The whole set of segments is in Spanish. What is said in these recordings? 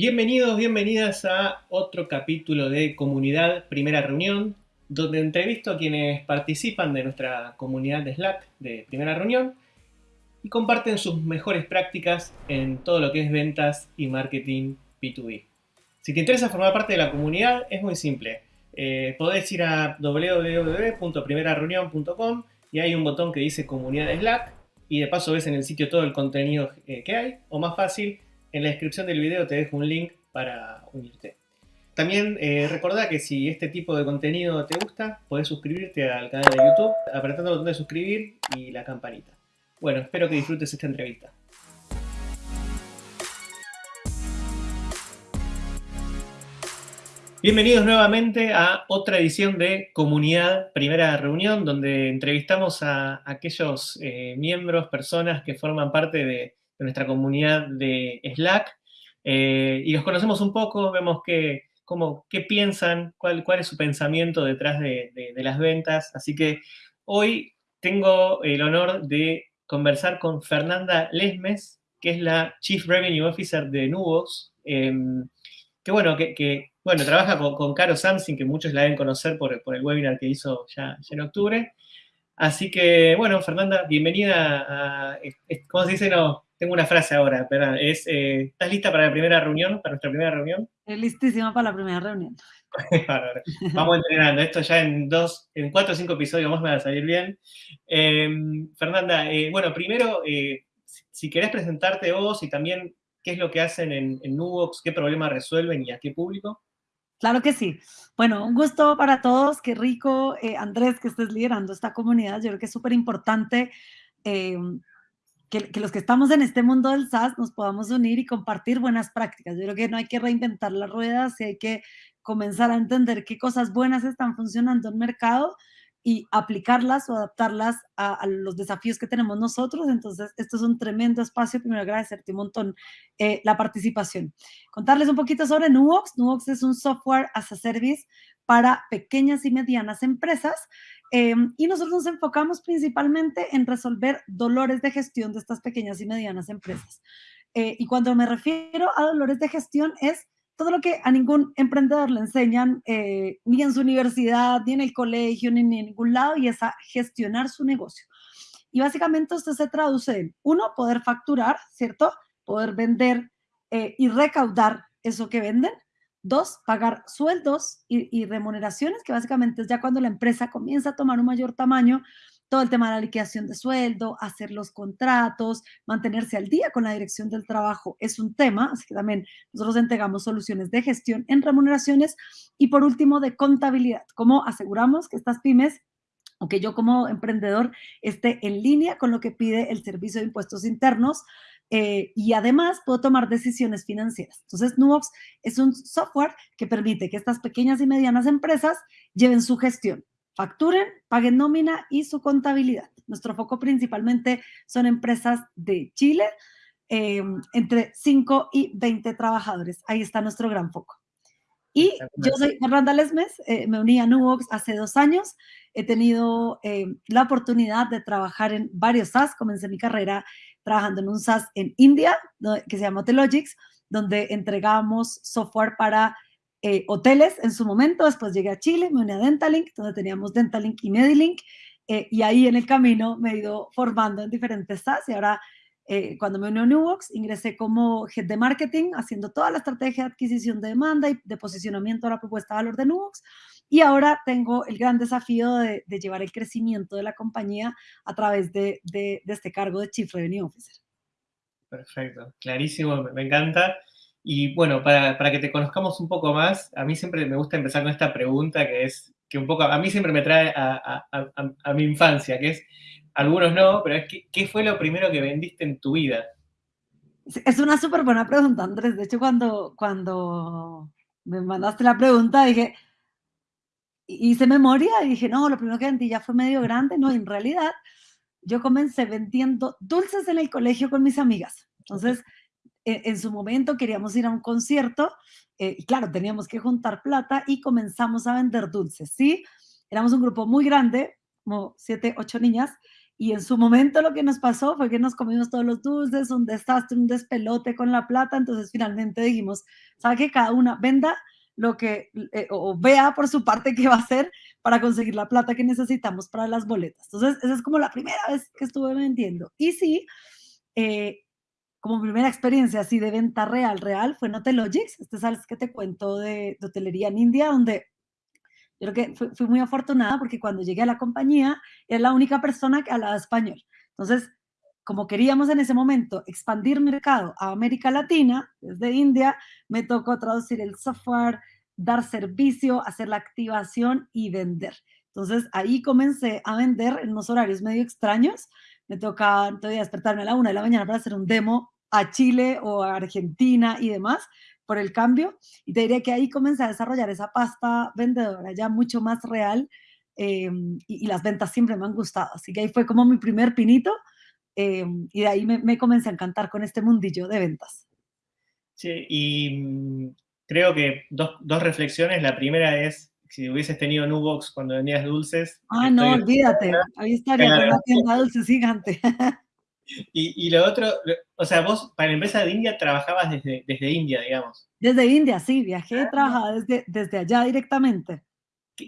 Bienvenidos, bienvenidas a otro capítulo de Comunidad Primera Reunión, donde entrevisto a quienes participan de nuestra comunidad de Slack de Primera Reunión y comparten sus mejores prácticas en todo lo que es ventas y marketing B2B. Si te interesa formar parte de la comunidad, es muy simple. Eh, podés ir a www.primerareunión.com y hay un botón que dice Comunidad de Slack y de paso ves en el sitio todo el contenido eh, que hay, o más fácil, en la descripción del video te dejo un link para unirte. También eh, recordá que si este tipo de contenido te gusta, podés suscribirte al canal de YouTube apretando el botón de suscribir y la campanita. Bueno, espero que disfrutes esta entrevista. Bienvenidos nuevamente a otra edición de Comunidad Primera Reunión, donde entrevistamos a aquellos eh, miembros, personas que forman parte de, de nuestra comunidad de Slack eh, y los conocemos un poco, vemos qué piensan, cuál, cuál es su pensamiento detrás de, las ventas. Así que hoy tengo el honor de conversar con Fernanda Lesmes, que es la Chief Revenue Officer de Nubox, em, que bueno, que, bueno, trabaja con, Caro Samsing, que muchos la deben conocer por, el webinar que hizo ya, ya en octubre. Así que, bueno, Fernanda, bienvenida a, ¿cómo se dice? No, tengo una frase ahora, pero es, eh, ¿estás lista para la primera reunión, para nuestra primera reunión? Listísima para la primera reunión. Vamos entrenando, esto ya en dos, en cuatro o cinco episodios más me va a salir bien. Em, Fernanda, eh, bueno, primero, eh, si querés presentarte vos y también qué es lo que hacen en, en Nubox, qué problemas resuelven y a qué público. Claro que sí. Bueno, un gusto para todos. Qué rico, Andrés, que estés liderando esta comunidad. Yo creo que es súper importante em, que, los que estamos en este mundo del SaaS nos podamos unir y compartir buenas prácticas. Yo creo que no hay que reinventar las ruedas y hay que comenzar a entender qué cosas buenas están funcionando en el mercado y aplicarlas o adaptarlas a, los desafíos que tenemos nosotros. Entonces, esto es un tremendo espacio. Primero, agradecerte un montón eh, la participación. Contarles un poquito sobre Nubox. Nubox es un software as a service para pequeñas y medianas empresas Em, y nosotros nos enfocamos principalmente en resolver dolores de gestión de estas pequeñas y medianas empresas. Eh, y cuando me refiero a dolores de gestión es todo lo que a ningún emprendedor le enseñan, eh, ni en su universidad, ni en el colegio, ni en ningún lado, y es a gestionar su negocio. Y básicamente esto se traduce en, uno, poder facturar, ¿cierto? Poder vender eh, y recaudar eso que venden. Dos, pagar sueldos y, remuneraciones, que básicamente es ya cuando la empresa comienza a tomar un mayor tamaño, todo el tema de la liquidación de sueldo, hacer los contratos, mantenerse al día con la dirección del trabajo es un tema, así que también nosotros entregamos soluciones de gestión en remuneraciones. Y por último de contabilidad, cómo aseguramos que estas pymes o que yo como emprendedor esté en línea con lo que pide el Servicio de Impuestos Internos eh, y además puedo tomar decisiones financieras. Entonces, Nubox es un software que permite que estas pequeñas y medianas empresas lleven su gestión, facturen, paguen nómina y su contabilidad. Nuestro foco principalmente son empresas de Chile, eh, entre 5 y 20 trabajadores. Ahí está nuestro gran foco. Y yo soy Fernanda Lesmes, eh, me uní a Nubox hace dos años. He tenido la oportunidad de trabajar en varios SaaS. Comencé mi carrera trabajando en un SaaS en India, que se llama Hotelogics, donde entregamos software para eh, hoteles en su momento. Después llegué a Chile, me uní a Dentalink, donde teníamos Dentalink y Medilink. Eh, y ahí en el camino me he ido formando en diferentes SaaS y ahora eh, cuando me uní a Newbox, ingresé como head de marketing, haciendo toda la estrategia de adquisición de demanda y de posicionamiento a la propuesta de valor de Newbox. Y ahora tengo el gran desafío de, llevar el crecimiento de la compañía a través de, este cargo de Chief Revenue Officer. Perfecto, clarísimo, me, encanta. Y bueno, para, que te conozcamos un poco más, a mí siempre me gusta empezar con esta pregunta que es, que un poco, a mí siempre me trae a, a mi infancia, que es, algunos no, pero es que, ¿qué fue lo primero que vendiste en tu vida? Es una súper buena pregunta, Andrés. De hecho, cuando, cuando me mandaste la pregunta, dije, hice memoria y dije, no, lo primero que vendí ya fue medio grande. No, en realidad, yo comencé vendiendo dulces en el colegio con mis amigas. Entonces, e, en, su momento queríamos ir a un concierto eh, y claro, teníamos que juntar plata y comenzamos a vender dulces, ¿sí? Éramos un grupo muy grande, como siete, ocho niñas, y en su momento lo que nos pasó fue que nos comimos todos los dulces, un desastre, un despelote con la plata, entonces finalmente dijimos, ¿sabe que cada una venda lo que, eh, o vea por su parte qué va a hacer para conseguir la plata que necesitamos para las boletas? Entonces, esa es como la primera vez que estuve vendiendo. Y sí, eh, como primera experiencia así de venta real, real, fue en Hotelogics, este es que te cuento de, de hotelería en India, donde yo creo que fui, muy afortunada porque cuando llegué a la compañía era la única persona que hablaba español. Entonces, como queríamos en ese momento expandir mercado a América Latina, desde India, me tocó traducir el software, dar servicio, hacer la activación y vender. Entonces ahí comencé a vender en unos horarios medio extraños. Me tocaba todavía despertarme a la una de la mañana para hacer un demo a Chile o a Argentina y demás, por el cambio. Y te diría que ahí comencé a desarrollar esa pasta vendedora ya mucho más real em, y, las ventas siempre me han gustado. Así que ahí fue como mi primer pinito em, y de ahí me, comencé a encantar con este mundillo de ventas. Sí, y mm, creo que dos, dos reflexiones. La primera es, si hubieses tenido Nubox cuando vendías dulces. Ah, no, olvídate. Ahí estaría con la tienda dulces gigante. Y, lo otro, o sea, vos para la empresa de India trabajabas desde, desde India, digamos. Desde India, sí, viajé, ah, trabajaba desde, desde allá directamente.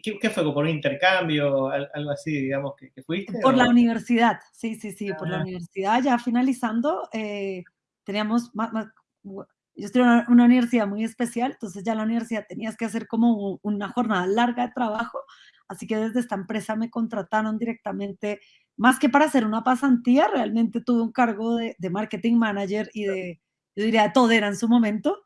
¿Qué, fue? ¿Por un intercambio? Algo así, digamos, que, fuiste? Por la universidad, sí, sí, sí, por la ah. universidad. Ya finalizando, eh, teníamos más, yo estoy en una, una, universidad muy especial, entonces ya en la universidad tenías que hacer como una jornada larga de trabajo, así que desde esta empresa me contrataron directamente más que para hacer una pasantía, realmente tuve un cargo de, marketing manager y de, yo diría, de todo era en su momento.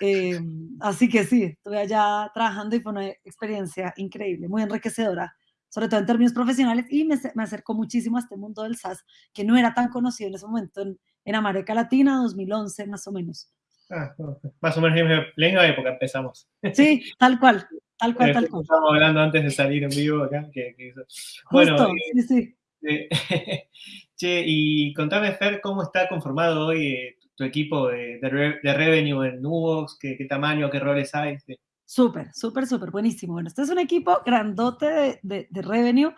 Em, así que sí, estuve allá trabajando y fue una experiencia increíble, muy enriquecedora, sobre todo en términos profesionales, y me, me acercó muchísimo a este mundo del SaaS, que no era tan conocido en ese momento en, en América Latina, 2011 más o menos. Ah, más o menos en la misma época empezamos. Sí, tal cual, tal cual, tal cual. Estábamos hablando antes de salir en vivo acá. Que, bueno, sí, sí. che, y contame, Fer, ¿cómo está conformado hoy eh, tu equipo de, revenue en Nubox? ¿Qué, tamaño, qué roles hay? Súper, súper, súper, buenísimo. Bueno, este es un equipo grandote de, revenue.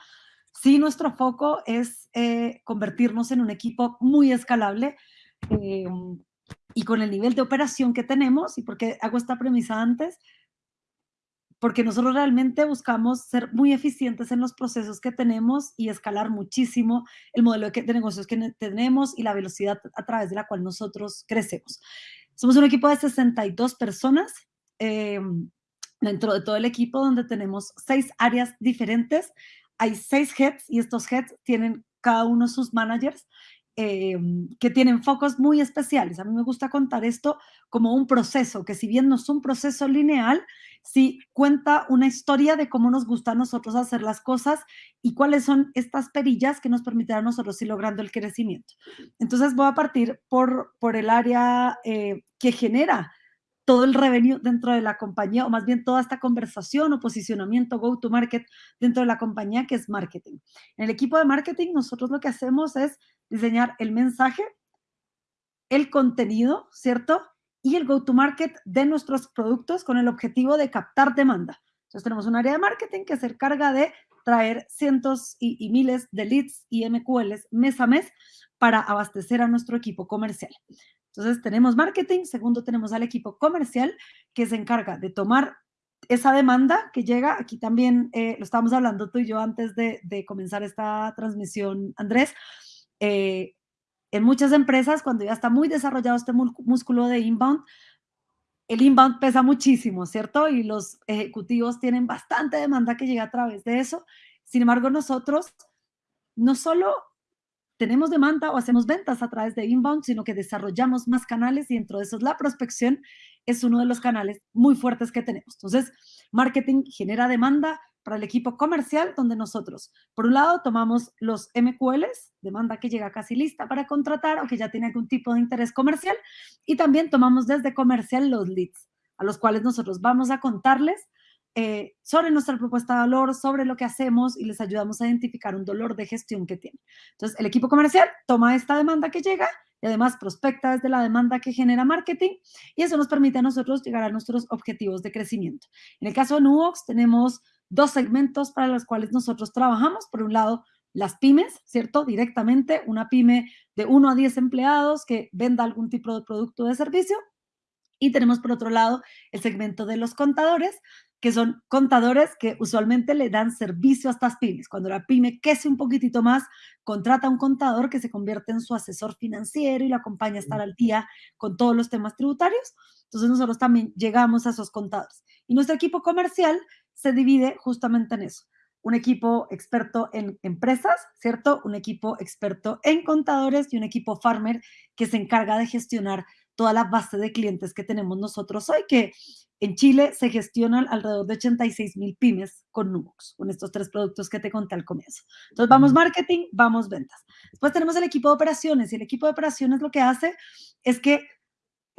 Sí, nuestro foco es eh, convertirnos en un equipo muy escalable em, y con el nivel de operación que tenemos, y porque hago esta premisa antes, porque nosotros realmente buscamos ser muy eficientes en los procesos que tenemos y escalar muchísimo el modelo de, negocios que tenemos y la velocidad a través de la cual nosotros crecemos. Somos un equipo de 62 personas em, dentro de todo el equipo donde tenemos seis áreas diferentes. Hay seis heads y estos heads tienen cada uno sus managers Em, que tienen focos muy especiales. A mí me gusta contar esto como un proceso, que si bien no es un proceso lineal, sí cuenta una historia de cómo nos gusta a nosotros hacer las cosas y cuáles son estas perillas que nos permitirán a nosotros ir logrando el crecimiento. Entonces voy a partir por, por el área eh, que genera todo el revenue dentro de la compañía, o más bien toda esta conversación o posicionamiento go-to-market dentro de la compañía, que es marketing. En el equipo de marketing, nosotros lo que hacemos es diseñar el mensaje, el contenido, ¿cierto? Y el go-to-market de nuestros productos con el objetivo de captar demanda. Entonces tenemos un área de marketing que se encarga de traer cientos y, miles de leads y MQLs mes a mes para abastecer a nuestro equipo comercial. Entonces tenemos marketing, segundo tenemos al equipo comercial que se encarga de tomar esa demanda que llega, aquí también eh, lo estábamos hablando tú y yo antes de, de comenzar esta transmisión, Andrés, eh, en muchas empresas, cuando ya está muy desarrollado este músculo de inbound, el inbound pesa muchísimo, ¿cierto? Y los ejecutivos tienen bastante demanda que llega a través de eso. Sin embargo, nosotros no solo tenemos demanda o hacemos ventas a través de inbound, sino que desarrollamos más canales y dentro de esos la prospección es uno de los canales muy fuertes que tenemos. Entonces, marketing genera demanda, para el equipo comercial, donde nosotros, por un lado, tomamos los MQLs, demanda que llega casi lista para contratar o que ya tiene algún tipo de interés comercial, y también tomamos desde comercial los leads, a los cuales nosotros vamos a contarles eh, sobre nuestra propuesta de valor, sobre lo que hacemos y les ayudamos a identificar un dolor de gestión que tiene. Entonces, el equipo comercial toma esta demanda que llega y además prospecta desde la demanda que genera marketing y eso nos permite a nosotros llegar a nuestros objetivos de crecimiento. En el caso de Nubox tenemos dos segmentos para los cuales nosotros trabajamos. Por un lado, las pymes, ¿cierto? Directamente, una pyme de 1 a 10 empleados que venda algún tipo de producto o de servicio. Y tenemos por otro lado el segmento de los contadores, que son contadores que usualmente le dan servicio a estas pymes. Cuando la pyme crece un poquitito más, contrata un contador que se convierte en su asesor financiero y lo acompaña a estar al día con todos los temas tributarios. Entonces nosotros también llegamos a esos contadores. Y nuestro equipo comercial se divide justamente en eso. Un equipo experto en empresas, ¿cierto? Un equipo experto en contadores y un equipo farmer que se encarga de gestionar toda la base de clientes que tenemos nosotros hoy, que en Chile se gestionan alrededor de 86 mil pymes con Nubox, con estos tres productos que te conté al comienzo. Entonces, vamos marketing, vamos ventas. Después tenemos el equipo de operaciones y el equipo de operaciones lo que hace es que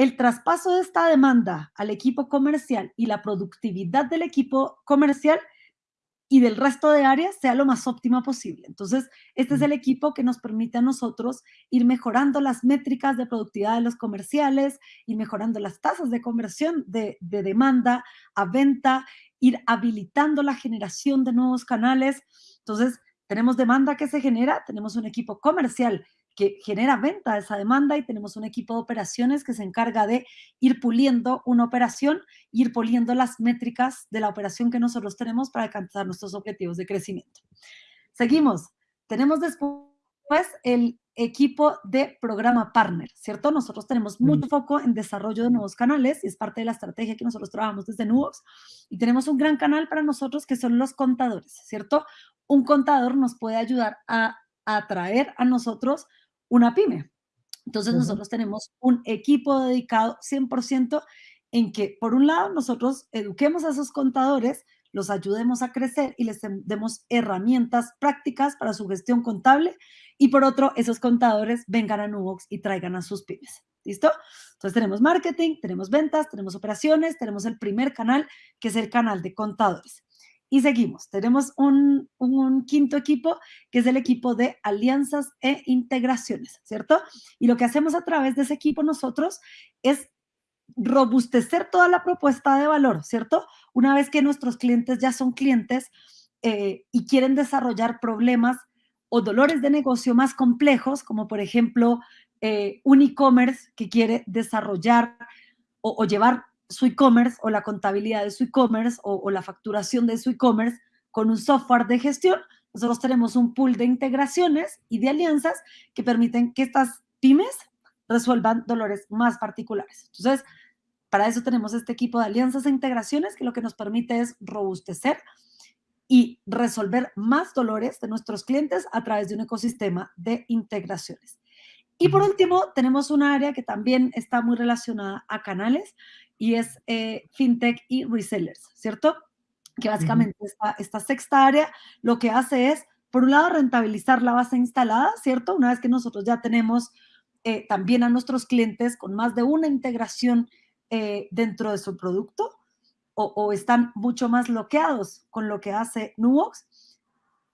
el traspaso de esta demanda al equipo comercial y la productividad del equipo comercial y del resto de áreas sea lo más óptima posible. Entonces, este es el equipo que nos permite a nosotros ir mejorando las métricas de productividad de los comerciales, ir mejorando las tasas de conversión de, de demanda a venta, ir habilitando la generación de nuevos canales. Entonces, tenemos demanda que se genera, tenemos un equipo comercial que genera venta esa demanda y tenemos un equipo de operaciones que se encarga de ir puliendo una operación, ir puliendo las métricas de la operación que nosotros tenemos para alcanzar nuestros objetivos de crecimiento. Seguimos. Tenemos después el equipo de programa partner, ¿cierto? Nosotros tenemos mucho foco en desarrollo de nuevos canales y es parte de la estrategia que nosotros trabajamos desde Nubox y tenemos un gran canal para nosotros que son los contadores, ¿cierto? Un contador nos puede ayudar a atraer a nosotros una pyme. Entonces nosotros tenemos un equipo dedicado 100% en que, por un lado, nosotros eduquemos a esos contadores, los ayudemos a crecer y les demos herramientas prácticas para su gestión contable y por otro, esos contadores vengan a Nubox y traigan a sus pymes. ¿Listo? Entonces tenemos marketing, tenemos ventas, tenemos operaciones, tenemos el primer canal, que es el canal de contadores. Y seguimos. Tenemos un, quinto equipo, que es el equipo de alianzas e integraciones, ¿cierto? Y lo que hacemos a través de ese equipo nosotros es robustecer toda la propuesta de valor, ¿cierto? Una vez que nuestros clientes ya son clientes eh, y quieren desarrollar problemas o dolores de negocio más complejos, como por ejemplo eh, un e-commerce que quiere desarrollar o, o llevar su e-commerce o la contabilidad de su e-commerce o, la facturación de su e-commerce con un software de gestión, nosotros tenemos un pool de integraciones y de alianzas que permiten que estas pymes resuelvan dolores más particulares. Entonces, para eso tenemos este equipo de alianzas e integraciones que lo que nos permite es robustecer y resolver más dolores de nuestros clientes a través de un ecosistema de integraciones. Y por último, tenemos un área que también está muy relacionada a canales y es eh, fintech y resellers, ¿cierto? Que básicamente esta, sexta área lo que hace es, por un lado, rentabilizar la base instalada, ¿cierto? Una vez que nosotros ya tenemos eh, también a nuestros clientes con más de una integración eh, dentro de su producto o, están mucho más bloqueados con lo que hace Nubox,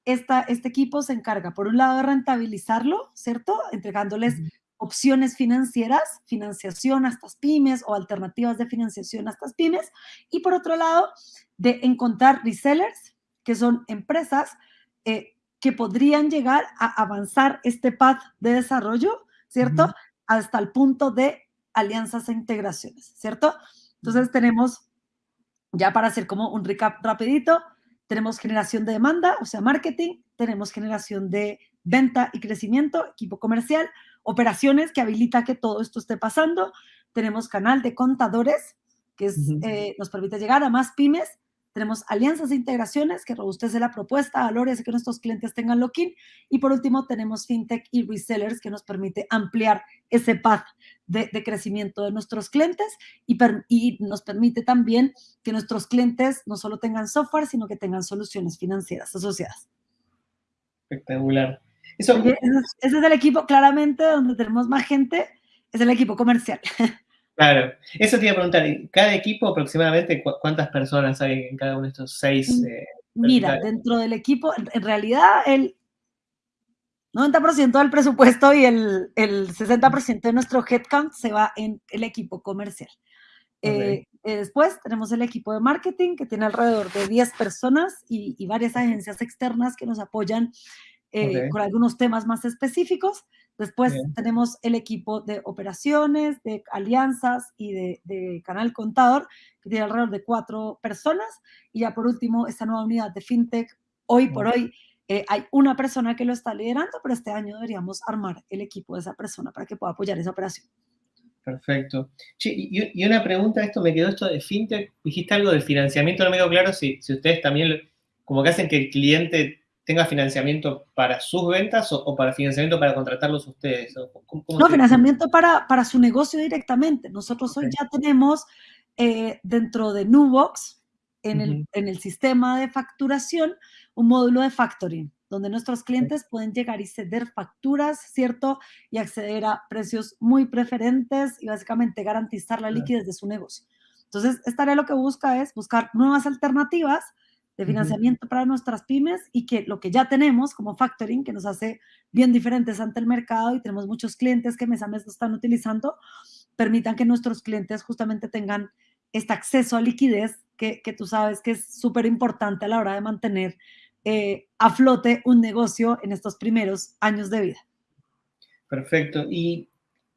esta, este equipo se encarga, por un lado, de rentabilizarlo, ¿cierto? Entregándoles opciones financieras, financiación a estas pymes o alternativas de financiación a estas pymes. Y por otro lado, de encontrar resellers, que son empresas eh, que podrían llegar a avanzar este path de desarrollo, ¿cierto? Hasta el punto de alianzas e integraciones, ¿cierto? Entonces tenemos, ya para hacer como un recap rapidito, tenemos generación de demanda, o sea, marketing, tenemos generación de venta y crecimiento, equipo comercial, operaciones que habilita que todo esto esté pasando. Tenemos canal de contadores que eh, nos permite llegar a más pymes. Tenemos alianzas e integraciones que robustece la propuesta, valores que nuestros clientes tengan lock-in. Y por último, tenemos fintech y resellers que nos permite ampliar ese path de, crecimiento de nuestros clientes y, y, nos permite también que nuestros clientes no solo tengan software, sino que tengan soluciones financieras asociadas. Espectacular. Eso, ese, es el equipo, claramente, donde tenemos más gente, es el equipo comercial. Claro, eso te iba a preguntar, ¿cada equipo aproximadamente cuántas personas hay en cada uno de estos seis? Mm, eh, mira, dentro del equipo, en realidad el 90% del presupuesto y el, el 60% de nuestro headcount se va en el equipo comercial. Eh, eh, después tenemos el equipo de marketing que tiene alrededor de 10 personas y, y varias agencias externas que nos apoyan eh, con algunos temas más específicos. Después tenemos el equipo de operaciones, de alianzas y de, canal contador, que tiene alrededor de cuatro personas. Y ya por último, esta nueva unidad de FinTech, hoy por hoy eh, hay una persona que lo está liderando, pero este año deberíamos armar el equipo de esa persona para que pueda apoyar esa operación. Perfecto. y, una pregunta, esto me quedó esto de FinTech, dijiste algo de financiamiento, no me quedó claro si, si ustedes también como que hacen que el cliente tenga financiamiento para sus ventas o, para financiamiento para contratarlos ustedes? no, financiamiento para, para su negocio directamente. Nosotros hoy ya tenemos eh, dentro de Nubox, en, el, en el sistema de facturación, un módulo de factoring, donde nuestros clientes pueden llegar y ceder facturas, ¿cierto? Y acceder a precios muy preferentes y básicamente garantizar la liquidez de su negocio. Entonces, esta área lo que busca es buscar nuevas alternativas de financiamiento para nuestras pymes y que lo que ya tenemos como factoring, que nos hace bien diferentes ante el mercado y tenemos muchos clientes que mes a mes lo están utilizando, permitan que nuestros clientes justamente tengan este acceso a liquidez que, que tú sabes que es súper importante a la hora de mantener eh, a flote un negocio en estos primeros años de vida. Perfecto. Y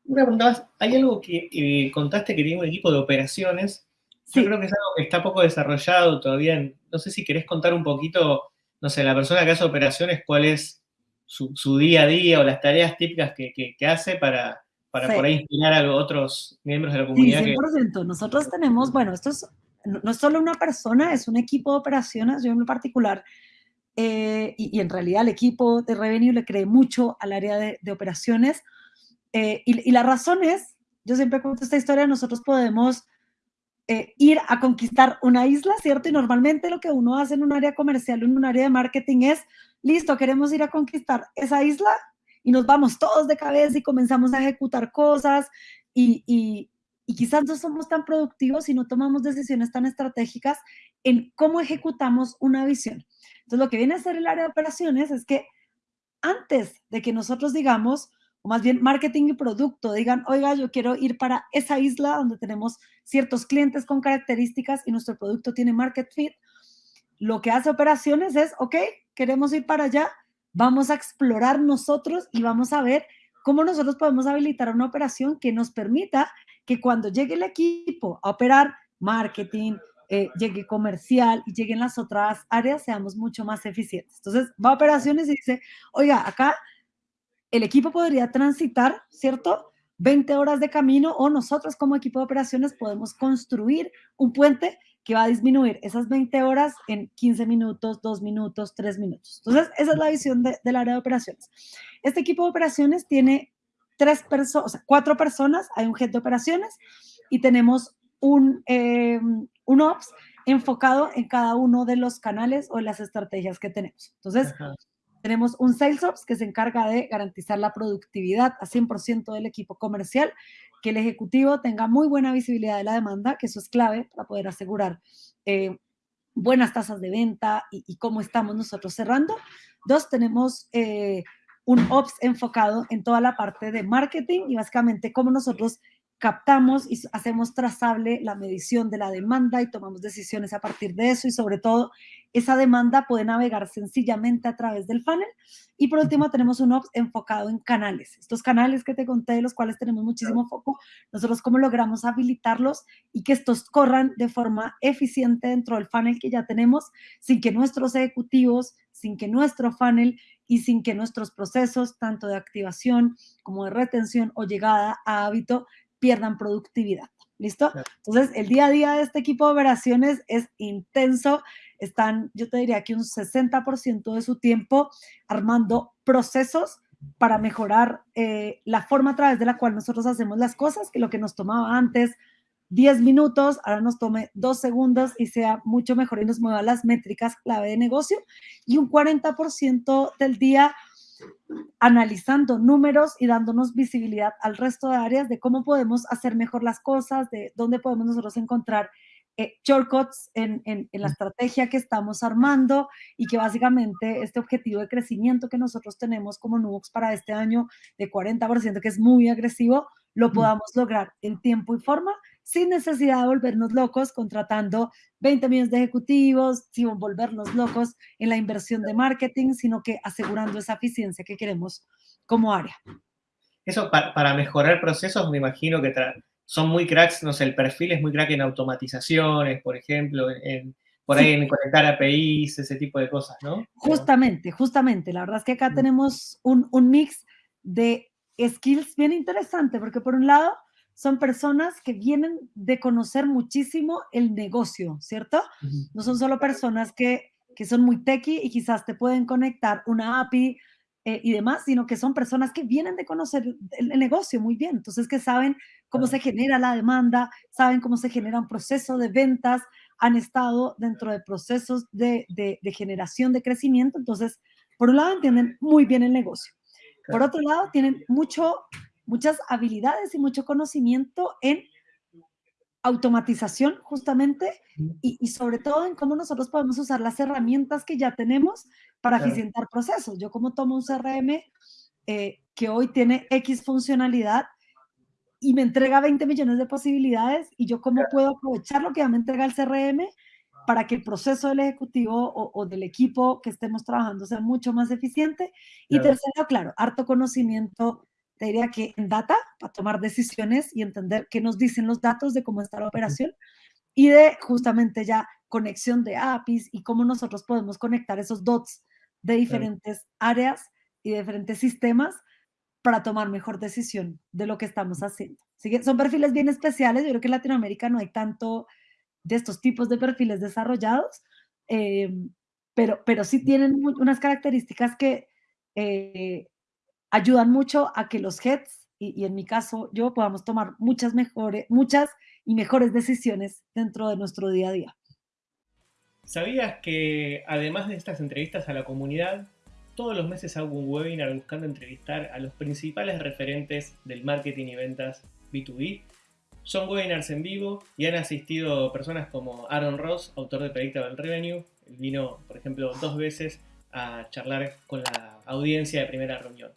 una pregunta más, hay algo que eh, contaste que tiene un equipo de operaciones yo creo que es algo que está poco desarrollado todavía. No sé si querés contar un poquito, no sé, la persona que hace operaciones, cuál es su, día a día o las tareas típicas que, hace para, para por ahí inspirar a otros miembros de la comunidad. Sí, 100%. Nosotros tenemos, bueno, esto es, no es solo una persona, es un equipo de operaciones, yo en particular, eh, y, en realidad el equipo de Revenue le cree mucho al área de, operaciones. Eh, y, y la razón es, yo siempre cuento esta historia, nosotros podemos eh, ir a conquistar una isla, ¿cierto? Y normalmente lo que uno hace en un área comercial en un área de marketing es, listo, queremos ir a conquistar esa isla y nos vamos todos de cabeza y comenzamos a ejecutar cosas y, y, y quizás no somos tan productivos y no tomamos decisiones tan estratégicas en cómo ejecutamos una visión. Entonces, lo que viene a ser el área de operaciones es que antes de que nosotros digamos, o más bien marketing y producto, digan, oiga, yo quiero ir para esa isla donde tenemos ciertos clientes con características y nuestro producto tiene market fit, lo que hace operaciones es, ok, queremos ir para allá, vamos a explorar nosotros y vamos a ver cómo nosotros podemos habilitar una operación que nos permita que cuando llegue el equipo a operar marketing, eh, llegue comercial y lleguen las otras áreas, seamos mucho más eficientes. Entonces, va a operaciones y dice, oiga, acá el equipo podría transitar, ¿cierto? 20 horas de camino o nosotros como equipo de operaciones podemos construir un puente que va a disminuir esas 20 horas en 15 minutos, 2 minutos, 3 minutos. Entonces, esa es la visión del área de operaciones. Este equipo de operaciones tiene tres personas, o sea, cuatro personas, hay un head de operaciones y tenemos un, eh, un ops enfocado en cada uno de los canales o las estrategias que tenemos. Entonces, tenemos un Sales Ops que se encarga de garantizar la productividad a 100% del equipo comercial, que el ejecutivo tenga muy buena visibilidad de la demanda, que eso es clave para poder asegurar eh, buenas tasas de venta y, cómo estamos nosotros cerrando. Dos, tenemos eh, un Ops enfocado en toda la parte de marketing y básicamente cómo nosotros captamos y hacemos trazable la medición de la demanda y tomamos decisiones a partir de eso y sobre todo esa demanda puede navegar sencillamente a través del funnel. Y por último tenemos un Ops enfocado en canales. Estos canales que te conté, de los cuales tenemos muchísimo foco, nosotros cómo logramos habilitarlos y que estos corran de forma eficiente dentro del funnel que ya tenemos, sin que nuestros ejecutivos, sin que nuestro funnel y sin que nuestros procesos, tanto de activación como de retención o llegada a hábito, pierdan productividad. ¿Listo? Entonces, el día a día de este equipo de operaciones es intenso. Están, yo te diría que un 60% de su tiempo armando procesos para mejorar eh, la forma a través de la cual nosotros hacemos las cosas, que lo que nos tomaba antes 10 minutos, ahora nos tome 2 segundos y sea mucho mejor y nos mueva las métricas clave de negocio. Y un 40% del día analizando números y dándonos visibilidad al resto de áreas de cómo podemos hacer mejor las cosas, de dónde podemos nosotros encontrar eh, shortcuts en, en, la estrategia que estamos armando y que básicamente este objetivo de crecimiento que nosotros tenemos como Nubox para este año de 40%, que es muy agresivo, lo podamos lograr en tiempo y forma sin necesidad de volvernos locos contratando 20 millones de ejecutivos, sin volvernos locos en la inversión de marketing, sino que asegurando esa eficiencia que queremos como área. Eso para, mejorar procesos, me imagino que son muy cracks, no sé, el perfil es muy crack en automatizaciones, por ejemplo, en, por ahí en conectar APIs, ese tipo de cosas, ¿no? Justamente, justamente. La verdad es que acá mm. tenemos un, un mix de skills bien interesante, porque por un lado son personas que vienen de conocer muchísimo el negocio, ¿cierto? No son solo personas que, que son muy techy y quizás te pueden conectar una API eh, y demás, sino que son personas que vienen de conocer el, negocio muy bien, entonces que saben cómo se genera la demanda, saben cómo se genera un proceso de ventas, han estado dentro de procesos de, de, de generación de crecimiento, entonces, por un lado, entienden muy bien el negocio. Por otro lado, tienen mucho muchas habilidades y mucho conocimiento en automatización justamente y, sobre todo en cómo nosotros podemos usar las herramientas que ya tenemos para eficientar procesos. Yo como tomo un CRM eh, que hoy tiene X funcionalidad y me entrega 20 millones de posibilidades y yo cómo puedo aprovechar lo que ya me entrega el CRM para que el proceso del ejecutivo o, del equipo que estemos trabajando sea mucho más eficiente. Y tercero, claro, harto conocimiento te diría que en data, para tomar decisiones y entender qué nos dicen los datos de cómo está la operación, y de justamente ya conexión de APIs y cómo nosotros podemos conectar esos dots de diferentes áreas y diferentes sistemas para tomar mejor decisión de lo que estamos haciendo. Así que son perfiles bien especiales. Yo creo que en Latinoamérica no hay tanto de estos tipos de perfiles desarrollados, eh, pero, pero sí tienen unas características que eh, ayudan mucho a que los heads, y, en mi caso yo, podamos tomar muchas, mejores, muchas y mejores decisiones dentro de nuestro día a día. ¿Sabías que además de estas entrevistas a la comunidad, todos los meses hago un webinar buscando entrevistar a los principales referentes del marketing y ventas B2B? Son webinars en vivo y han asistido personas como Aaron Ross, autor de Predictable Revenue. Vino, por ejemplo, dos veces a charlar con la audiencia de primera reunión.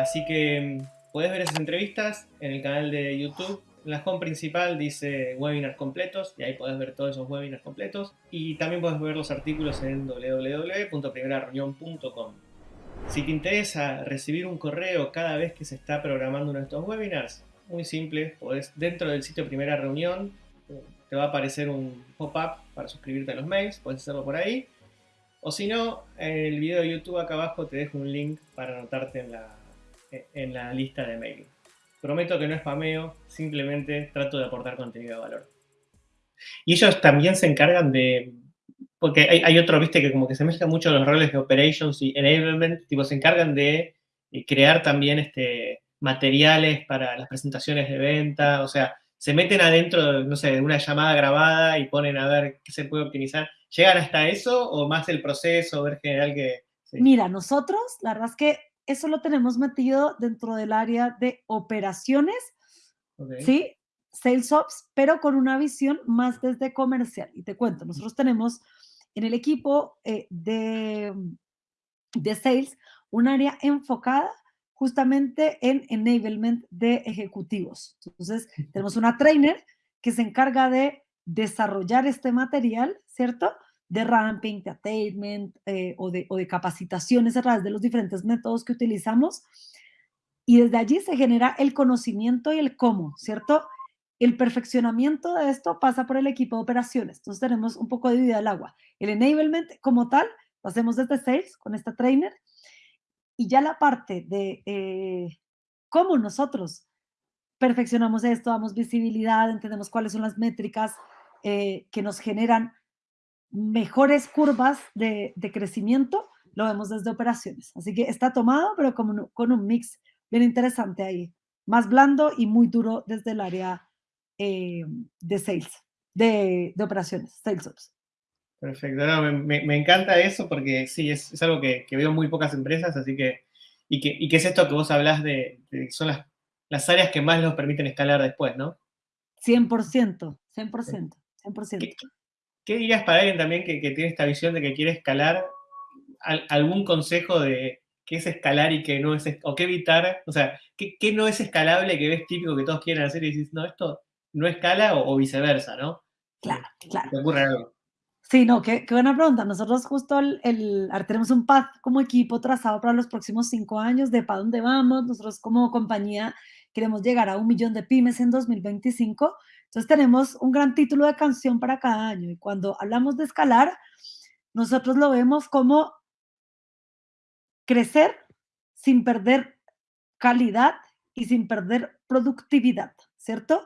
Así que mm, puedes ver esas entrevistas en el canal de YouTube. En la home principal dice webinars completos y ahí puedes ver todos esos webinars completos. Y también puedes ver los artículos en www.primerareunión.com. Si te interesa recibir un correo cada vez que se está programando uno de estos webinars, muy simple, podés, dentro del sitio Primera Reunión te va a aparecer un pop-up para suscribirte a los mails, puedes hacerlo por ahí. O si no, en el video de YouTube acá abajo te dejo un link para anotarte en la, en la lista de mail. Prometo que no es spameo, simplemente trato de aportar contenido de valor. Y ellos también se encargan de... Porque hay, otro, viste, que como que se mezclan mucho los roles de operations y enablement, tipo, se encargan de crear también este, materiales para las presentaciones de venta, o sea, se meten adentro, no sé, de una llamada grabada y ponen a ver qué se puede optimizar. ¿Llegan hasta eso o más el proceso, ver general que... Mira, nosotros, la verdad es que eso lo tenemos metido dentro del área de operaciones, ¿sí? Sales Ops, pero con una visión más desde comercial. Y te cuento, nosotros tenemos en el equipo eh, de, de Sales un área enfocada justamente en enablement de ejecutivos. Entonces, tenemos una trainer que se encarga de desarrollar este material, ¿cierto? De ramping, de attainment eh, o, de, o de capacitaciones a través de los diferentes métodos que utilizamos. Y desde allí se genera el conocimiento y el cómo, ¿cierto? El perfeccionamiento de esto pasa por el equipo de operaciones. Entonces tenemos un poco de vida el agua. El enablement como tal lo hacemos desde sales con esta trainer. Y ya la parte de eh, cómo nosotros perfeccionamos esto, damos visibilidad, entendemos cuáles son las métricas eh, que nos generan mejores curvas de, crecimiento, lo vemos desde operaciones. Así que está tomado, pero con, con un mix bien interesante ahí. Más blando y muy duro desde el área eh, de sales, de, operaciones, sales ops. Perfecto, me, encanta eso porque sí, es, algo que, veo muy pocas empresas, así que y, que, y es esto que vos hablas de, son las, las áreas que más nos permiten escalar después, ¿no? 100%, 100%, 100%. ¿Qué dirías para alguien también que, tiene esta visión de que quiere escalar? ¿Algún consejo de qué es escalar y qué no es, o qué evitar? O sea, ¿qué, no es escalable que ves típico que todos quieren hacer y dices, no, esto no escala o, viceversa, ¿no? Claro, claro. ¿Te ocurre algo? Sí, no, qué, buena pregunta. Nosotros justo el, el, tenemos un path como equipo trazado para los próximos cinco años de para dónde vamos. Nosotros como compañía queremos llegar a un millón de pymes en 2025. Entonces tenemos un gran título de canción para cada año. Y cuando hablamos de escalar, nosotros lo vemos como crecer sin perder calidad y sin perder productividad, ¿cierto?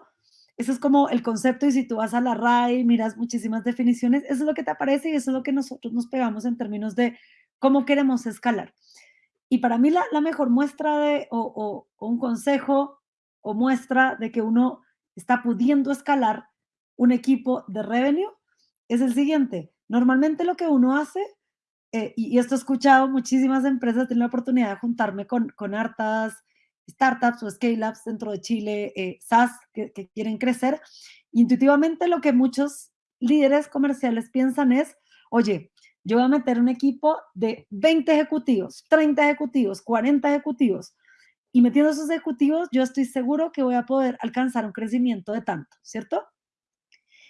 Eso es como el concepto y si tú vas a la RAI, miras muchísimas definiciones, eso es lo que te aparece y eso es lo que nosotros nos pegamos en términos de cómo queremos escalar. Y para mí la, mejor muestra de, o, un consejo o muestra de que uno está pudiendo escalar un equipo de revenue es el siguiente. Normalmente lo que uno hace, eh, y, esto he escuchado muchísimas empresas, tienen la oportunidad de juntarme con, con hartas startups o scale-ups dentro de Chile, eh, SaaS, que, quieren crecer. Intuitivamente lo que muchos líderes comerciales piensan es, oye, yo voy a meter un equipo de 20 ejecutivos, 30 ejecutivos, 40 ejecutivos, y metiendo esos ejecutivos, yo estoy seguro que voy a poder alcanzar un crecimiento de tanto, ¿cierto?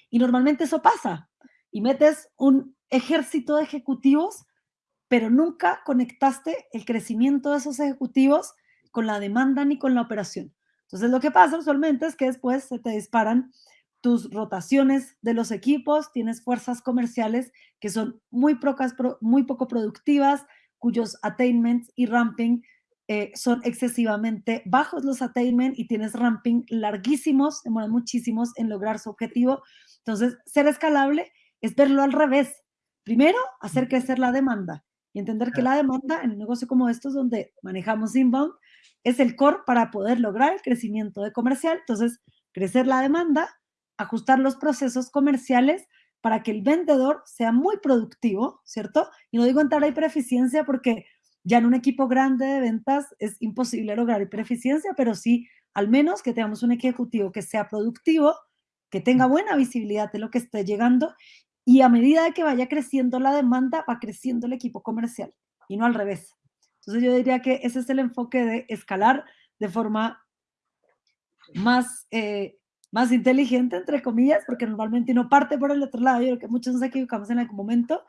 Y normalmente eso pasa. Y metes un ejército de ejecutivos, pero nunca conectaste el crecimiento de esos ejecutivos con la demanda ni con la operación. Entonces lo que pasa usualmente es que después se te disparan tus rotaciones de los equipos, tienes fuerzas comerciales que son muy, pocas, muy poco productivas, cuyos attainments y ramping eh, son excesivamente bajos los attainment y tienes ramping larguísimos, demoran muchísimos en lograr su objetivo. Entonces, ser escalable es verlo al revés. Primero, hacer crecer la demanda y entender que la demanda en un negocio como estos, donde manejamos inbound, es el core para poder lograr el crecimiento de comercial. Entonces, crecer la demanda, ajustar los procesos comerciales para que el vendedor sea muy productivo, ¿cierto? Y no digo entrar a hipereficiencia porque ya en un equipo grande de ventas es imposible lograr hipereficiencia, pero sí al menos que tengamos un ejecutivo que sea productivo, que tenga buena visibilidad de lo que esté llegando y a medida que vaya creciendo la demanda, va creciendo el equipo comercial y no al revés. Entonces yo diría que ese es el enfoque de escalar de forma más, eh, más inteligente, entre comillas, porque normalmente uno parte por el otro lado, yo creo que muchos nos equivocamos en algún momento,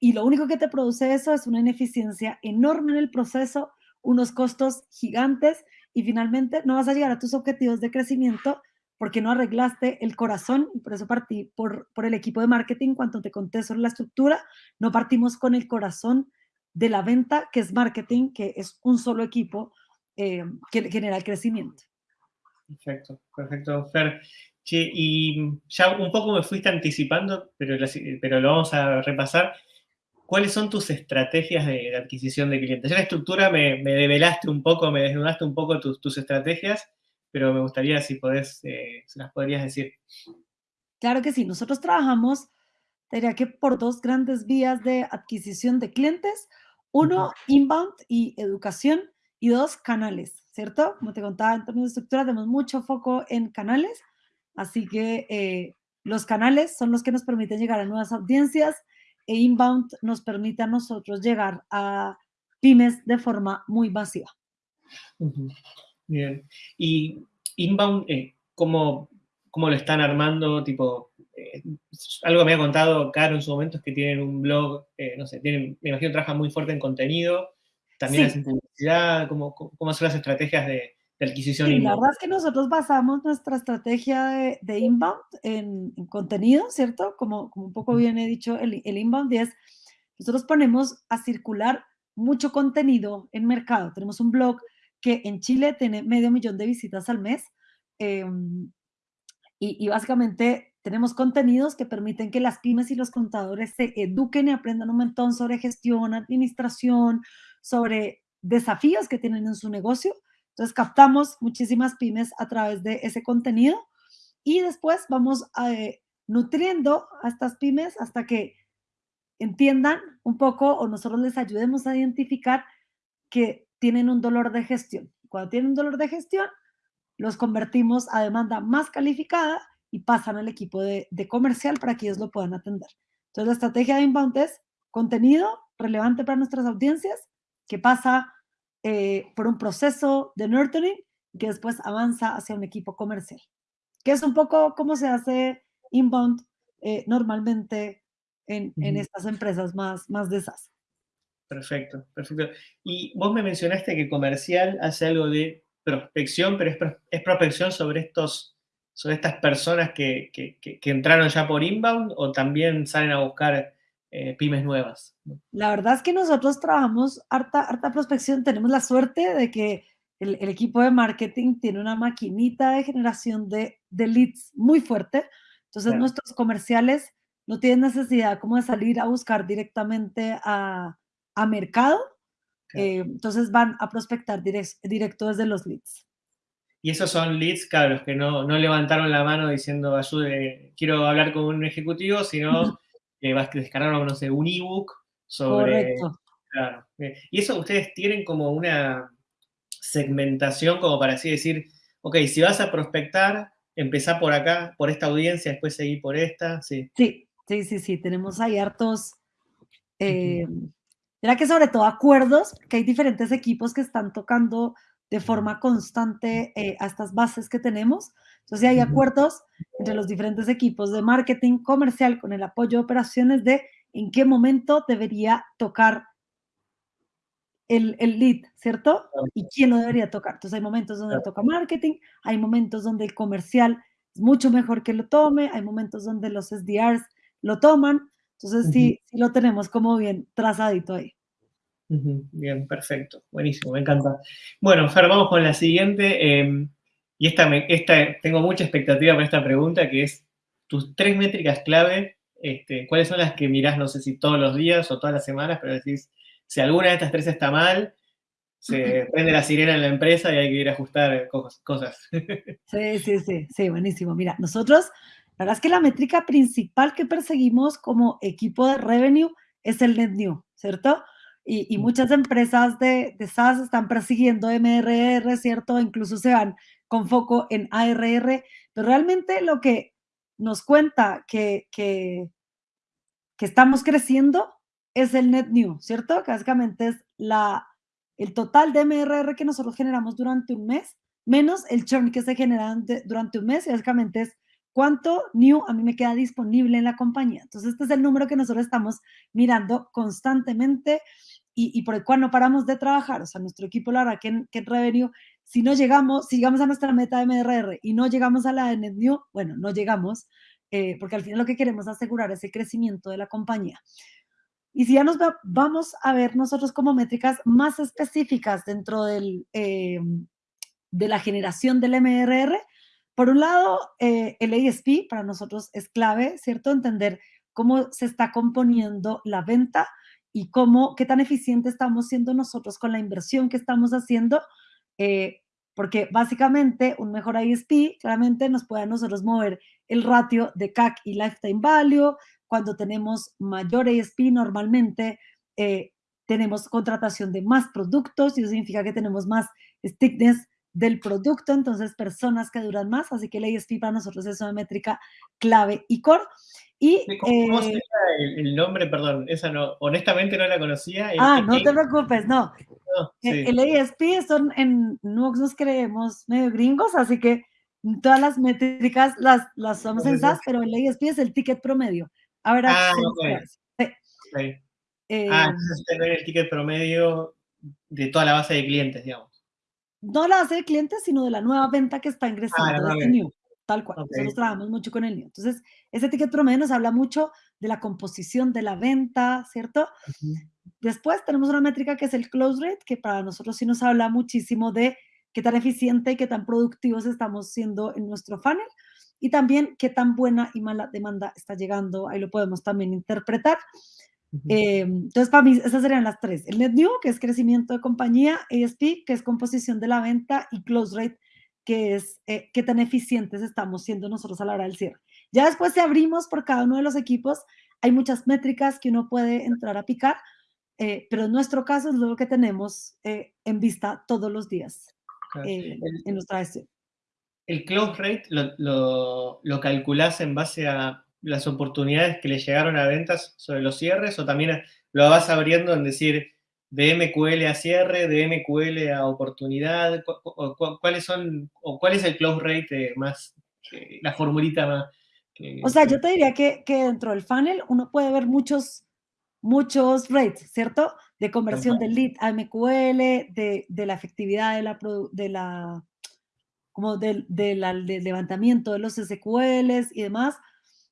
y lo único que te produce eso es una ineficiencia enorme en el proceso, unos costos gigantes, y finalmente no vas a llegar a tus objetivos de crecimiento porque no arreglaste el corazón, y por eso partí por, por el equipo de marketing, cuando te conté sobre la estructura, no partimos con el corazón de la venta, que es marketing, que es un solo equipo eh, que genera el crecimiento. Perfecto, perfecto, Fer. y ya un poco me fuiste anticipando, pero, pero lo vamos a repasar. ¿Cuáles son tus estrategias de, adquisición de clientes? Ya la estructura me, me, develaste un poco, me desnudaste un poco tus, tus estrategias, pero me gustaría si podés, eh, se las podrías decir. Claro que sí, nosotros trabajamos, diría que por dos grandes vías de adquisición de clientes. Uno, inbound y educación, y dos, canales, ¿cierto? Como te contaba, en términos de estructura tenemos mucho foco en canales, así que eh, los canales son los que nos permiten llegar a nuevas audiencias inbound nos permite a nosotros llegar a pymes de forma muy masiva. Bien. Y inbound, eh, ¿cómo, ¿cómo, lo están armando? Tipo, eh, algo me ha contado Caro en su momento es que tienen un blog, eh, no sé, tienen, me imagino trabajan muy fuerte en contenido, también hacen publicidad, ¿cómo, ¿cómo, son las estrategias de, adquisición inbound? La verdad es que nosotros basamos nuestra estrategia de, inbound en, contenido, ¿cierto? Como, como un poco bien he dicho, el, el inbound es, nosotros ponemos a circular mucho contenido en mercado. Tenemos un blog que en Chile tiene medio millón de visitas al mes. Em, y, básicamente tenemos contenidos que permiten que las pymes y los contadores se eduquen y aprendan un montón sobre gestión, administración, sobre desafíos que tienen en su negocio. Entonces captamos muchísimas pymes a través de ese contenido y después vamos eh, nutriendo a estas pymes hasta que entiendan un poco o nosotros les ayudemos a identificar que tienen un dolor de gestión. Cuando tienen un dolor de gestión, los convertimos a demanda más calificada y pasan al equipo de, comercial para que ellos lo puedan atender. Entonces, la estrategia de inbound es contenido relevante para nuestras audiencias que pasa eh, por un proceso de nurturing que después avanza hacia un equipo comercial. que es un poco como se hace inbound eh, normalmente en, en, estas empresas más, más de SaaS. Perfecto, perfecto. Y vos me mencionaste que comercial hace algo de prospección, pero es, es prospección sobre estos sobre estas personas que, que, que, entraron ya por inbound o también salen a buscar eh, pymes nuevas? La verdad es que nosotros trabajamos harta, harta prospección, tenemos la suerte de que el, el, equipo de marketing tiene una maquinita de generación de, de leads muy fuerte, entonces claro. nuestros comerciales no tienen necesidad como de salir a buscar directamente a, a mercado, claro. eh, entonces van a prospectar direct, directo desde los leads. Y esos son leads, claro, los que no, no levantaron la mano diciendo, ayude, quiero hablar con un ejecutivo, sino que vas a descargar, no sé, un ebook sobre... Correcto. Claro. Y eso ustedes tienen como una segmentación, como para así decir, ok, si vas a prospectar, empezá por acá, por esta audiencia, después seguí por esta, sí. Sí, sí, sí, sí, tenemos ahí hartos... Eh, uh -huh. Era que sobre todo acuerdos, que hay diferentes equipos que están tocando de forma constante eh, a estas bases que tenemos. Entonces hay acuerdos entre los diferentes equipos de marketing comercial con el apoyo de operaciones de en qué momento debería tocar el, el lead, ¿cierto? Y quién lo debería tocar. Entonces hay momentos donde toca marketing, hay momentos donde el comercial es mucho mejor que lo tome, hay momentos donde los SDRs lo toman. Entonces sí, sí lo tenemos como bien trazadito ahí. Bien, perfecto, buenísimo, me encanta. Bueno, Fer, vamos con la siguiente. Eh, y esta, me, esta, tengo mucha expectativa para esta pregunta, que es tus tres métricas clave. Este, ¿Cuáles son las que mirás, no sé si todos los días o todas las semanas, pero decís, si alguna de estas tres está mal, se prende la sirena en la empresa y hay que ir a ajustar cosas. Sí, sí, sí, sí, buenísimo. Mira, nosotros, la verdad es que la métrica principal que perseguimos como equipo de revenue es el net new, ¿cierto? Y, y, muchas empresas de, de, SaaS están persiguiendo MRR, ¿cierto? Incluso se van con foco en ARR, pero realmente lo que nos cuenta que, que, estamos creciendo es el net new, ¿cierto? Que básicamente es la, el total de MRR que nosotros generamos durante un mes, menos el churn que se genera durante un mes, y básicamente es cuánto new a mí me queda disponible en la compañía. Entonces, este es el número que nosotros estamos mirando constantemente y, por el cual no paramos de trabajar. O sea, nuestro equipo, la verdad, que en, en revenue, si no llegamos, si llegamos a nuestra meta de MRR y no llegamos a la de Net New, bueno, no llegamos, eh, porque al final lo que queremos es asegurar ese crecimiento de la compañía. Y si ya nos va, vamos a ver nosotros como métricas más específicas dentro del, eh, de la generación del MRR, por un lado, eh, el ASP para nosotros es clave, ¿cierto? Entender cómo se está componiendo la venta y cómo, qué tan eficiente estamos siendo nosotros con la inversión que estamos haciendo, eh, porque básicamente un mejor ISP claramente nos puede a nosotros mover el ratio de CAC y Lifetime Value. Cuando tenemos mayor ISP normalmente eh, tenemos contratación de más productos y eso significa que tenemos más stickiness del producto, entonces personas que duran más, así que el ASP para nosotros es una métrica clave y core. Y, ¿Cómo, eh, el, el, nombre? Perdón, esa no, honestamente no la conocía. El, ah, no te preocupes, no. no sí. El ASP son en Nux nos creemos medio gringos, así que todas las métricas las, las somos en SAS, pero el ASP es el ticket promedio. Ahora, ah, okay. sí. okay. Eh, ah, entonces tener el ticket promedio de toda la base de clientes, digamos no la base de clientes, sino de la nueva venta que está ingresando ah, este new, tal cual. Okay. Nosotros trabajamos mucho con el new. Entonces, ese ticket promedio nos habla mucho de la composición de la venta, ¿cierto? Uh -huh. Después tenemos una métrica que es el close rate, que para nosotros sí nos habla muchísimo de qué tan eficiente y qué tan productivos estamos siendo en nuestro funnel y también qué tan buena y mala demanda está llegando. Ahí lo podemos también interpretar. Eh, entonces, para mí, esas serían las tres. El net new, que es crecimiento de compañía, ASP, que es composición de la venta, y close rate, que es eh, qué tan eficientes estamos siendo nosotros a la hora del cierre. Ya después, si abrimos por cada uno de los equipos, hay muchas métricas que uno puede entrar a picar, eh, pero en nuestro caso es lo que tenemos eh, en vista todos los días. Eh, en nuestra gestión. ¿El close rate lo, lo, lo calculás en base a las oportunidades que le llegaron a ventas sobre los cierres o también lo vas abriendo en decir de MQL a cierre, de MQL a oportunidad? ¿Cuáles son o cuál es el close rate más la formulita más. O sea, yo te diría que, que, dentro del funnel uno puede ver muchos, muchos rates, ¿cierto? De conversión del lead a MQL, de, de, la efectividad de la, de la como del, del, del levantamiento de los SQLs y demás.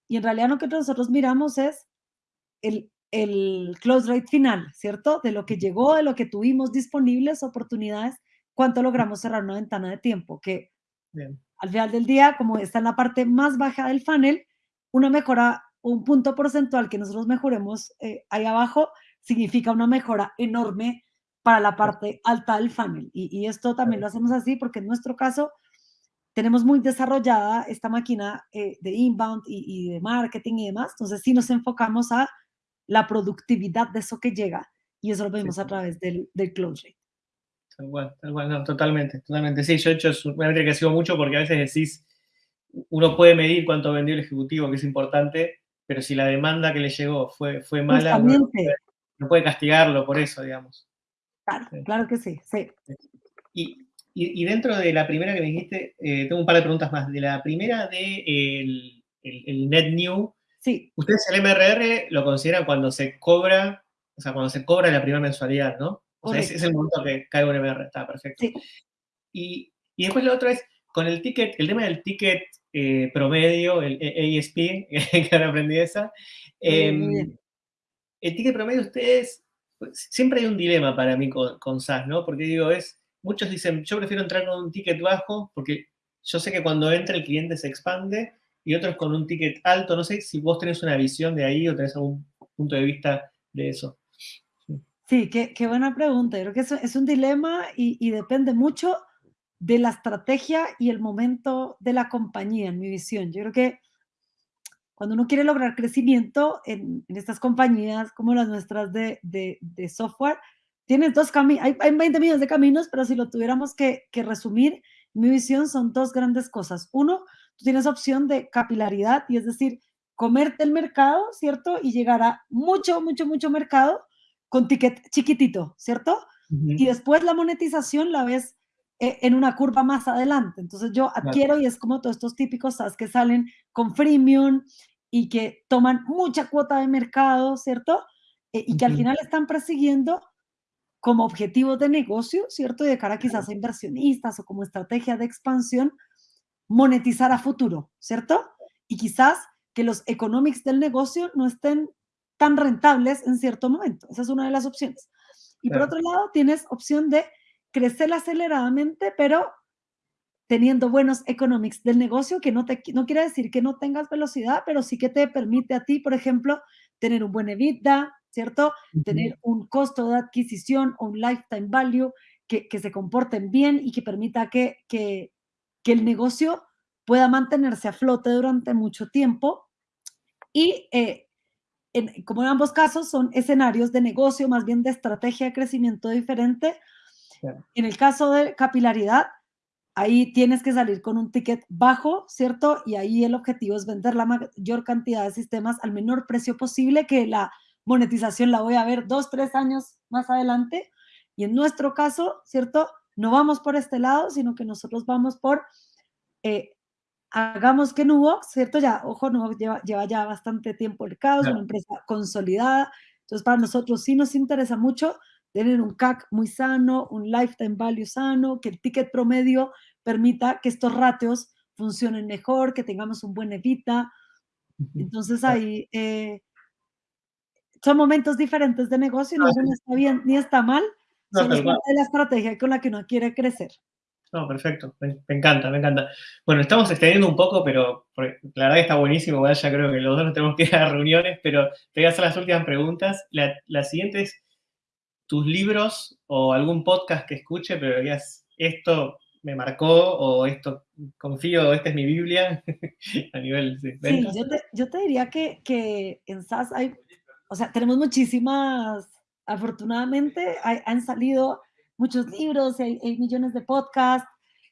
Y en realidad lo que nosotros miramos es el, el close rate final, ¿cierto? De lo que llegó, de lo que tuvimos disponibles, oportunidades, cuánto logramos cerrar una ventana de tiempo, que al final del día, como está en la parte más baja del funnel, una mejora, un punto porcentual que nosotros mejoremos eh, ahí abajo, significa una mejora enorme para la parte alta del funnel. Y, y esto también lo hacemos así porque en nuestro caso tenemos muy desarrollada esta máquina eh, de inbound y, y de marketing y demás. Entonces sí nos enfocamos a la productividad de eso que llega y eso lo vemos a través del, del close rate. Tal cual, tal cual, no, totalmente, totalmente. Sí, yo he hecho una métrica que sigo mucho porque a veces decís, uno puede medir cuánto vendió el ejecutivo, que es importante, pero si la demanda que le llegó fue, fue mala, no puede, no puede, castigarlo por eso, digamos. Claro, claro que sí, sí. Y, y, y, dentro de la primera que me dijiste, eh, tengo un par de preguntas más. De la primera de el, el, el net new, Sí. Ustedes el MRR lo consideran cuando se cobra, o sea, cuando se cobra la primera mensualidad, ¿no? O sea, es, es, el momento que cae un MRR, está perfecto. Sí. Y, y, después lo otro es, con el ticket, el tema del ticket eh, promedio, el ASP, que ahora aprendí esa, eh, el ticket promedio ustedes, pues, siempre hay un dilema para mí con, con SaaS, ¿no? Porque digo, es, muchos dicen, yo prefiero entrar con un ticket bajo porque yo sé que cuando entra el cliente se expande, y otros con un ticket alto. No sé si vos tenés una visión de ahí o tenés algún punto de vista de eso. Sí, qué, qué buena pregunta. Creo que es, es un dilema y, y, depende mucho de la estrategia y el momento de la compañía, en mi visión. Yo creo que cuando uno quiere lograr crecimiento en, en estas compañías como las nuestras de, de, de software, tienes dos caminos, hay, hay, 20 millones de caminos, pero si lo tuviéramos que, que resumir, mi visión son dos grandes cosas. Uno, tú tienes opción de capilaridad y es decir, comerte el mercado, ¿cierto? Y llegar a mucho, mucho, mucho mercado con ticket chiquitito, ¿cierto? Uh -huh. Y después la monetización la ves eh, en una curva más adelante. Entonces yo adquiero claro. y es como todos estos típicos SaaS que salen con freemium y que toman mucha cuota de mercado, ¿cierto? Eh, y que uh -huh. al final están persiguiendo como objetivo de negocio, ¿cierto? Y de cara quizás a inversionistas o como estrategia de expansión, monetizar a futuro, ¿cierto? Y quizás que los economics del negocio no estén tan rentables en cierto momento. Esa es una de las opciones. Y claro. por otro lado, tienes opción de crecer aceleradamente, pero teniendo buenos economics del negocio, que no, te, no quiere decir que no tengas velocidad, pero sí que te permite a ti, por ejemplo, tener un buen EBITDA, ¿cierto? Uh -huh. Tener un costo de adquisición o un lifetime value que, que se comporten bien y que permita que, que, que el negocio pueda mantenerse a flote durante mucho tiempo. Y eh, en, como en ambos casos son escenarios de negocio, más bien de estrategia de crecimiento diferente. Claro. En el caso de capilaridad, ahí tienes que salir con un ticket bajo, ¿cierto? Y ahí el objetivo es vender la mayor cantidad de sistemas al menor precio posible, que la monetización la voy a ver dos, tres años más adelante. Y en nuestro caso, ¿cierto? No vamos por este lado, sino que nosotros vamos por, eh, hagamos que Nubox, ¿cierto? Ya, ojo, Nubox lleva, lleva ya bastante tiempo el caos, es una empresa consolidada. Entonces, para nosotros sí nos interesa mucho tener un CAC muy sano, un lifetime value sano, que el ticket promedio permita que estos ratios funcionen mejor, que tengamos un buen evita. Entonces ahí eh, son momentos diferentes de negocio, no uno está bien ni está mal, no, parte de la estrategia con la que uno quiere crecer. No, perfecto, me, me, encanta, me encanta. Bueno, estamos extendiendo un poco, pero la verdad que está buenísimo, ¿verdad? ya creo que los dos nos tenemos que ir a reuniones, pero te voy a hacer las últimas preguntas. La, la siguiente es, tus libros o algún podcast que escuche, pero digas, esto me marcó o esto confío, esta es mi Biblia a nivel de Sí, yo te, yo te diría que, que, en SAS hay, o sea, tenemos muchísimas, afortunadamente hay, han salido muchos libros, hay, hay millones de podcasts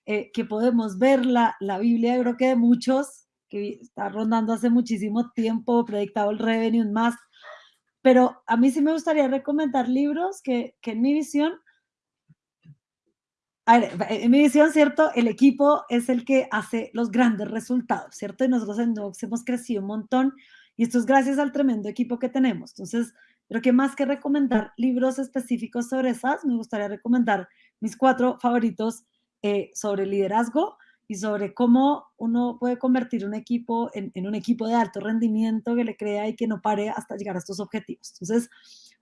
eh, que podemos ver la, la Biblia, creo que de muchos, que está rondando hace muchísimo tiempo, predictado el revenue más, pero a mí sí me gustaría recomendar libros que, que en mi visión a ver, en mi visión, ¿cierto? El equipo es el que hace los grandes resultados, ¿cierto? Y nosotros en Nox hemos crecido un montón y esto es gracias al tremendo equipo que tenemos. Entonces, creo que más que recomendar libros específicos sobre esas, me gustaría recomendar mis cuatro favoritos eh, sobre liderazgo y sobre cómo uno puede convertir un equipo en, en, un equipo de alto rendimiento que le crea y que no pare hasta llegar a estos objetivos. Entonces,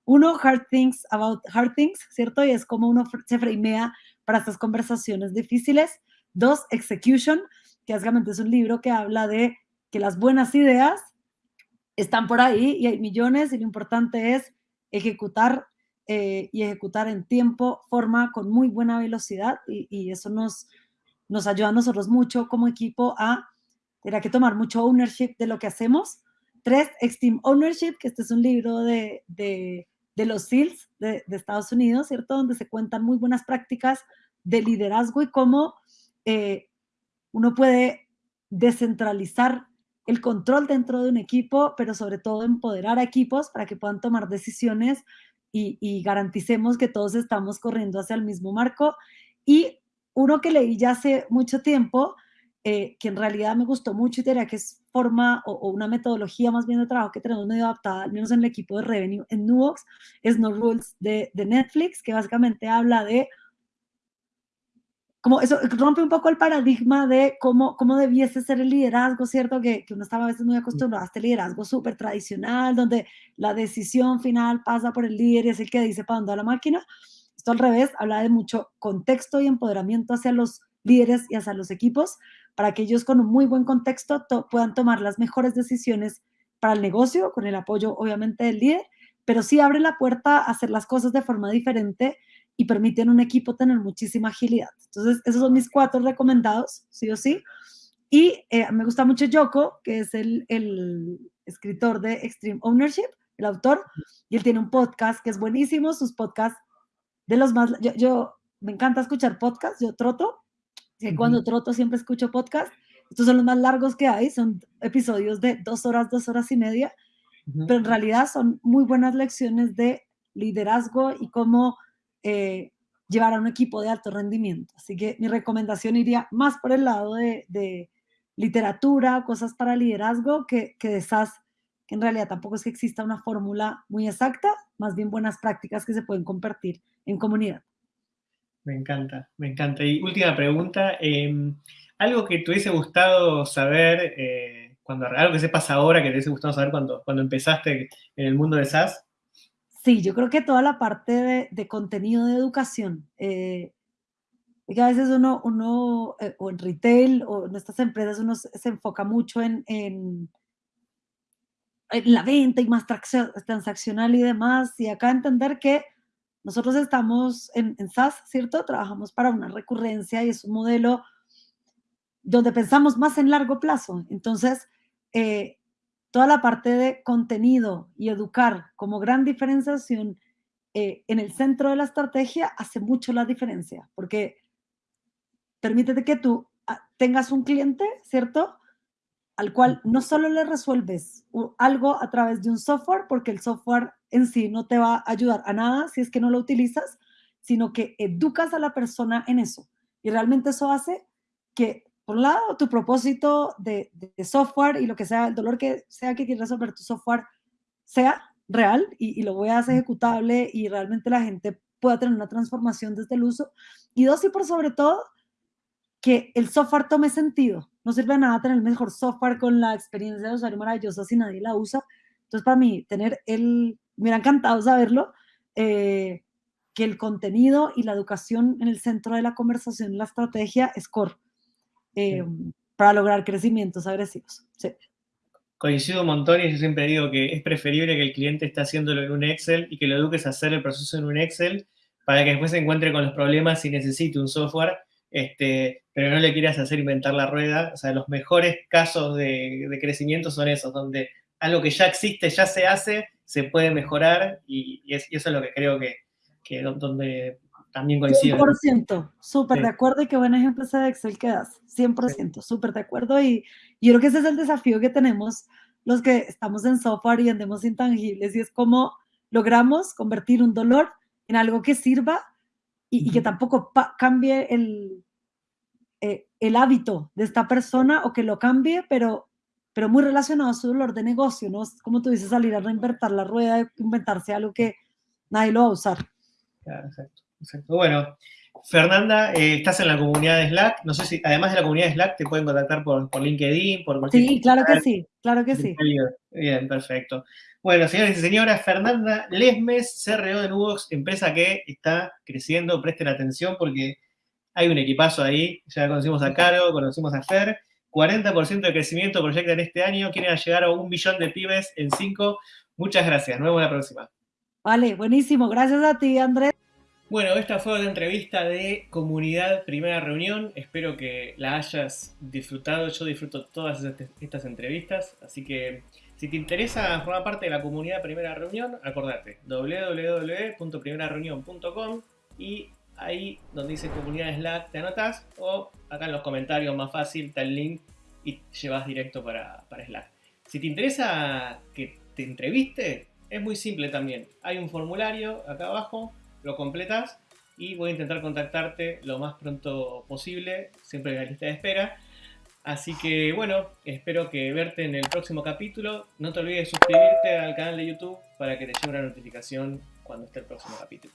uno, Hard Things About Hard Things, ¿cierto? Y es como uno se framea para estas conversaciones difíciles. Dos, Execution, que básicamente es un libro que habla de que las buenas ideas están por ahí y hay millones y lo importante es ejecutar eh, y ejecutar en tiempo, forma, con muy buena velocidad y, eso nos, nos ayuda a nosotros mucho como equipo a tener que tomar mucho ownership de lo que hacemos. Tres, Extreme Ownership, que este es un libro de, de, de los SEALs de, de, Estados Unidos, ¿cierto? Donde se cuentan muy buenas prácticas de liderazgo y cómo eh, uno puede descentralizar el control dentro de un equipo, pero sobre todo empoderar a equipos para que puedan tomar decisiones y, y garanticemos que todos estamos corriendo hacia el mismo marco. Y uno que leí ya hace mucho tiempo, eh, que en realidad me gustó mucho y diría que es forma o, o, una metodología más bien de trabajo que tenemos medio adaptada, al menos en el equipo de Revenue en Nuvox, es No Rules de, de Netflix, que básicamente habla de como eso rompe un poco el paradigma de cómo, cómo debiese ser el liderazgo, ¿cierto? Que, que uno estaba a veces muy acostumbrado a este liderazgo súper tradicional, donde la decisión final pasa por el líder y es el que dice para dónde va la máquina. Esto al revés, habla de mucho contexto y empoderamiento hacia los líderes y hacia los equipos, para que ellos con un muy buen contexto to puedan tomar las mejores decisiones para el negocio, con el apoyo obviamente del líder, pero sí abre la puerta a hacer las cosas de forma diferente y permiten a un equipo tener muchísima agilidad. Entonces, esos son mis cuatro recomendados, sí o sí. Y eh, me gusta mucho Yoko, que es el, el, escritor de Extreme Ownership, el autor, y él tiene un podcast que es buenísimo, sus podcasts de los más... Yo, yo me encanta escuchar podcasts, yo troto, y uh -huh. cuando troto siempre escucho podcasts, estos son los más largos que hay, son episodios de dos horas, dos horas y media, uh -huh. pero en realidad son muy buenas lecciones de liderazgo y cómo eh, llevar a un equipo de alto rendimiento. Así que mi recomendación iría más por el lado de, literatura, cosas para liderazgo, que, que de esas en realidad tampoco es que exista una fórmula muy exacta, más bien buenas prácticas que se pueden compartir en comunidad. Me encanta, me encanta. Y última pregunta, eh, algo que te hubiese gustado saber, eh, cuando, algo que sepas ahora que te hubiese gustado saber cuando, cuando empezaste en el mundo de SaaS. Sí, yo creo que toda la parte de, de contenido de educación, eh, que a veces uno, uno eh, o en retail o en estas empresas uno se, enfoca mucho en, en, en, la venta y más transaccional y demás, y acá entender que nosotros estamos en, en SaaS, ¿cierto? Trabajamos para una recurrencia y es un modelo donde pensamos más en largo plazo. Entonces, eh, toda la parte de contenido y educar como gran diferenciación eh, en el centro de la estrategia hace mucho la diferencia, porque permítete que tú ah, tengas un cliente, ¿cierto? Al cual no solo le resuelves algo a través de un software, porque el software en sí no te va a ayudar a nada si es que no lo utilizas, sino que educas a la persona en eso. Y realmente eso hace que por un lado, tu propósito de, de, software y lo que sea, el dolor que sea que quieras resolver tu software sea real y, y, lo veas ejecutable y realmente la gente pueda tener una transformación desde el uso. Y dos, y por sobre todo, que el software tome sentido. No sirve de nada tener el mejor software con la experiencia de usuario maravillosa si nadie la usa. Entonces, para mí, tener el, me hubiera encantado saberlo, eh, que el contenido y la educación en el centro de la conversación, la estrategia es core eh, sí. para lograr crecimientos agresivos. Sí. Coincido un montón y yo siempre digo que es preferible que el cliente esté haciéndolo en un Excel y que lo eduques a hacer el proceso en un Excel para que después se encuentre con los problemas y necesite un software, este, pero no le quieras hacer inventar la rueda. O sea, los mejores casos de, de crecimiento son esos, donde algo que ya existe, ya se hace, se puede mejorar y, y, es, y eso es lo que creo que, que donde también coincido. 100%, súper sí. de acuerdo y qué buen ejemplo ese de Excel que das, 100%, súper de acuerdo y, y yo creo que ese es el desafío que tenemos los que estamos en software y vendemos intangibles y es cómo logramos convertir un dolor en algo que sirva y, que tampoco cambie el, eh, el hábito de esta persona o que lo cambie, pero, pero muy relacionado a su dolor de negocio, ¿no? Como tú dices, salir a reinventar la rueda, inventarse algo que nadie lo va a usar. Claro, exacto, exacto. Bueno, Fernanda, eh, estás en la comunidad de Slack. No sé si, además de la comunidad de Slack, te pueden contactar por, por LinkedIn, por cualquier Sí, claro que sí, claro que sí. Bien, perfecto. Bueno, señores y señoras, Fernanda Lesmes, CRO de Nubox, empresa que está creciendo, presten atención porque hay un equipazo ahí. Ya conocimos a Caro, conocimos a Fer. 40% de crecimiento proyecta en este año. Quieren llegar a un billón de pibes en cinco. Muchas gracias. Nos vemos la próxima. Vale, buenísimo. Gracias a ti, Andrés. Bueno, esta fue la entrevista de Comunidad Primera Reunión. Espero que la hayas disfrutado. Yo disfruto todas estas entrevistas. Así que si te interesa formar parte de la Comunidad Primera Reunión, acordate www.primerareunión.com y ahí donde dice Comunidad Slack te anotas o acá en los comentarios más fácil está el link y llevas directo para, para Slack. Si te interesa que te entreviste, es muy simple también. Hay un formulario acá abajo lo completas y voy a intentar contactarte lo más pronto posible, siempre en la lista de espera. Así que bueno, espero que verte en el próximo capítulo. No te olvides de suscribirte al canal de YouTube para que te llegue una notificación cuando esté el próximo capítulo.